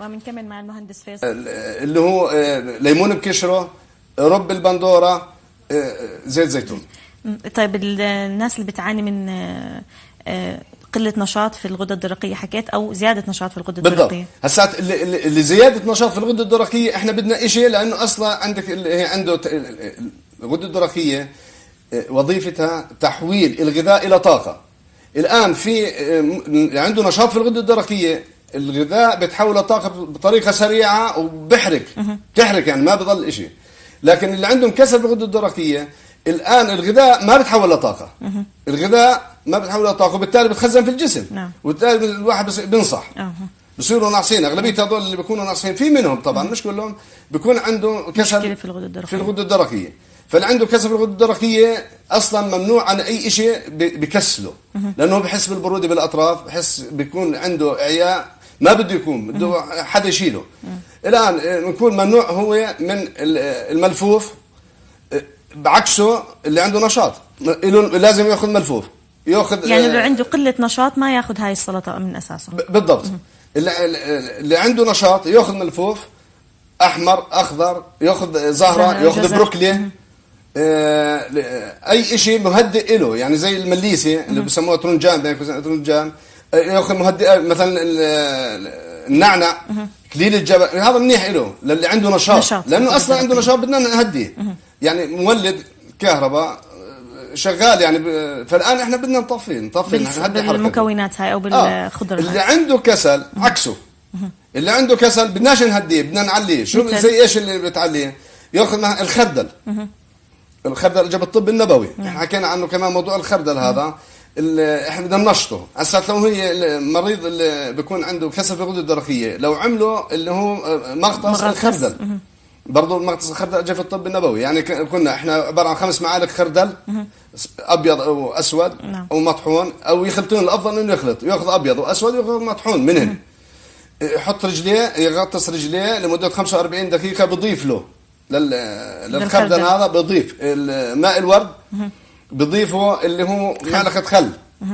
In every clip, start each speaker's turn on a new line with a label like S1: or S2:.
S1: ومن كمان مع المهندس فيصل.
S2: اللي هو آه، ليمون بكشرة رب البندورة آه، زيت زيتون.
S1: طيب ال- الناس اللي بتعاني من آه، قلة نشاط في الغدة الدرقية حكيت أو زيادة نشاط في الغدة
S2: بالضبط.
S1: الدرقية.
S2: هسات اللي, زيادة نشاط في الغده الدرقية إحنا بدنا شيء لأنه أصلا عندك هي عنده ت- ال- ال- الغده الدرقية آه، وظيفتها تحويل الغذاء إلى طاقة. الآن في عنده نشاط في الغده الدرقية الغذاء بتحوله طاقة بطريقة سريعة وبحرق. بتحرق يعني ما بضل شيء لكن اللي عندهم كسر في الغده الدرقيه الآن الغذاء ما بتحول لطاقه الغذاء ما بتحول لطاقه وبالتالي بتخزن في الجسم.
S1: نعم.
S2: وبالتالي الواحد بينصح.
S1: أها.
S2: بصيروا ناقصين. أغلبية هذول اللي بيكونوا ناقصين في منهم طبعا مش كلهم بيكون عنده
S1: مشكلة في الغدة الدرقية.
S2: في الغده الدرقية. فاللي عنده كسل في الغده الدرقية أصلا ممنوع عن أي شيء بكسله. لأنه بحس بالبرودة بالأطراف بحس بيكون عنده إعياء ما بده يكون بده حدا يشيله. الآن آه، بنكون ممنوع هو من آه، الملفوف آه، بعكسه اللي عنده نشاط. لازم يأخذ ملفوف. يأخذ
S1: يعني اللي عنده قلة نشاط ما يأخذ هاي السلطة من أساسه.
S2: ب- بالضبط. اللي, عنده نشاط يأخذ ملفوف أحمر أخضر يأخذ
S1: زهرة يأخذ.
S2: بروكلي. أي شيء مهدئ له يعني زي المليسه اللي بسموها ترنجان ترنجان. آه، ياخذ مهدئ مثلا ال- النعنع كليل الجبل هذا منيح له للي عنده نشاط,
S1: نشاط.
S2: لأنه أصلا عنده نشاط بدنا نهديه يعني مولد كهرباء آه، شغال يعني ب- فالان إحنا بدنا نطفي نطفي.
S1: بالمكونات هاي أو
S2: آه.
S1: بالخضر
S2: اللي
S1: هاي.
S2: عنده كسل عكسه. اللي عنده كسل بدناش نهديه بدنا نعليه. شو
S1: مثل؟
S2: زي إيش اللي بتعليه؟ يأخذ الخردل. الخردل جاب الطب النبوي. إحنا حكينا عنه كمان موضوع الخردل هذا. إحنا بدنا ننشطه. هسا لو هي المريض اللي بيكون عنده كسل في الغده الدرقيه لو عملوا اللي هو مغطس
S1: مغطس.
S2: الخردل. برضه المغطس الخردل جاء في الطب النبوي. يعني كنا إحنا عبارة عن خمس معالق خردل أبيض أو أسود
S1: نعم.
S2: أو مطحون أو يخلطون. الأفضل إنه يخلط. يأخذ أبيض وأسود ويأخذ مطحون منهن يحط رجليه يغطس رجليه لمدة 45 دقيقة بضيف له. لل... للخردل. هذا بضيف. ماء الورد. بضيفه اللي هو معلقة خل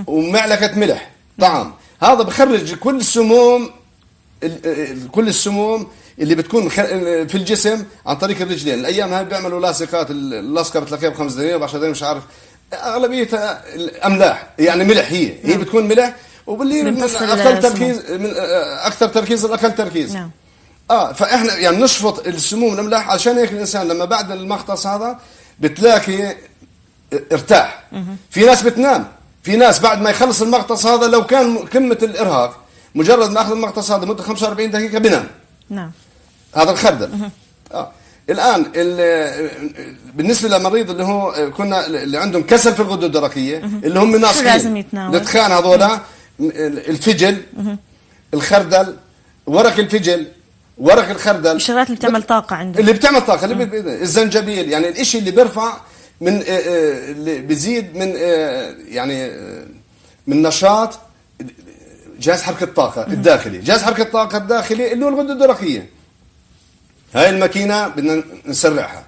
S2: ومعلقة ملح. طعام هذا بخرج كل السموم ال- ال- كل السموم اللي بتكون في الجسم عن طريق الرجلين. الأيام هاي بيعملوا لاصقات اللاصقة بتلاقيها ب 5 دنانير ب 10 دنانير مش عارف. اغلبيتها الأملاح يعني ملح هي. هي بتكون ملح وباللي من
S1: أقل.
S2: تركيز من أكثر تركيز الاقل تركيز.
S1: نعم.
S2: آه فإحنا يعني نشفط السموم الاملاح عشان هيك الإنسان لما بعد المغطس هذا بتلاقي ارتاح. في ناس بتنام. في ناس بعد ما يخلص المغطس هذا لو كان قمه الإرهاق مجرد ما أخذ المغطس هذا مده 45 دقيقة بنام
S1: نعم.
S2: هذا الخردل. آه. الآن ال- بالنسبة للمريض اللي هو كنا اللي عندهم كسل في الغده الدرقية اللي هم ناصحين.
S1: لازم يتناول؟
S2: الاتخان هذول الفجل الخردل ورق الفجل ورق الخردل.
S1: الشغلات اللي بتعمل طاقة عنده
S2: اللي بتعمل طاقة اللي بي- الزنجبيل يعني الإشي اللي بيرفع من آه، آه، اللي بيزيد من آه، يعني من نشاط جهاز حركة الطاقة الداخلي. جهاز حركة الطاقة الداخلي اللي هو الغده الدرقيه هاي الماكينة بدنا نسرعها.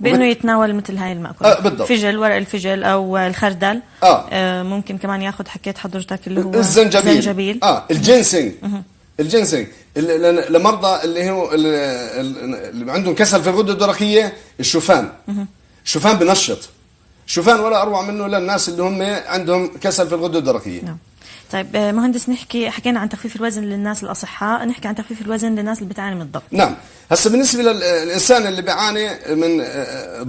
S1: بإنه يتناول مثل هاي المأكولات.
S2: آه، بالضبط.
S1: فجل ورق الفجل أو الخردل.
S2: آه.
S1: آه ممكن كمان ياخذ حكيت حضرتك اللي هو
S2: الزنجبيل.
S1: الزنجبيل.
S2: آه الجنسنج. الجنسنج. لمرضى اللي هو ال- ال- اللي عندهم كسل في الغده الدرقيه الشوفان. الشوفان بنشط. الشوفان ولا أروع منه للناس اللي هم عندهم كسل في الغده الدرقية.
S1: نعم. طيب آه، مهندس نحكي حكينا عن تخفيف الوزن للناس الأصحاء نحكي عن تخفيف الوزن للناس اللي بتعاني من الضغط.
S2: نعم. هسه بالنسبة للانسان اللي بيعاني من آه،